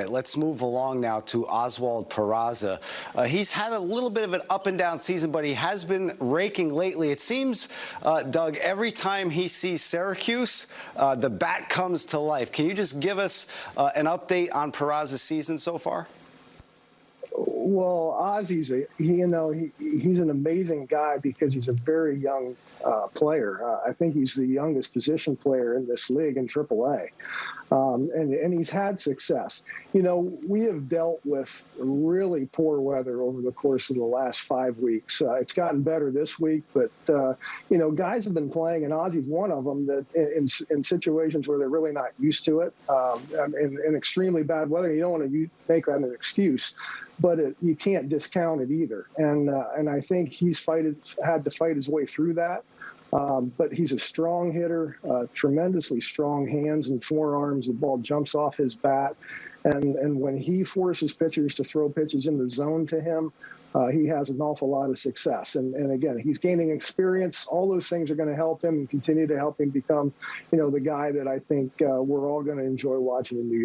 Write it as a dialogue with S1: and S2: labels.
S1: let's move along now to Oswald Peraza. Uh, he's had a little bit of an up and down season, but he has been raking lately. It seems, uh, Doug, every time he sees Syracuse, uh, the bat comes to life. Can you just give us uh, an update on Peraza's season so far?
S2: Well, Ozzy's a he, you know he he's an amazing guy because he's a very young uh, player. Uh, I think he's the youngest position player in this league in AAA, um, and and he's had success. You know, we have dealt with really poor weather over the course of the last five weeks. Uh, it's gotten better this week, but uh, you know, guys have been playing, and Ozzy's one of them that in in situations where they're really not used to it, um, in, in extremely bad weather, you don't want to make that an excuse but it, you can't discount it either. And uh, and I think he's fighted, had to fight his way through that. Um, but he's a strong hitter, uh, tremendously strong hands and forearms. The ball jumps off his bat, and and when he forces pitchers to throw pitches in the zone to him, uh, he has an awful lot of success. And, and again, he's gaining experience. All those things are going to help him and continue to help him become, you know, the guy that I think uh, we're all going to enjoy watching in New York.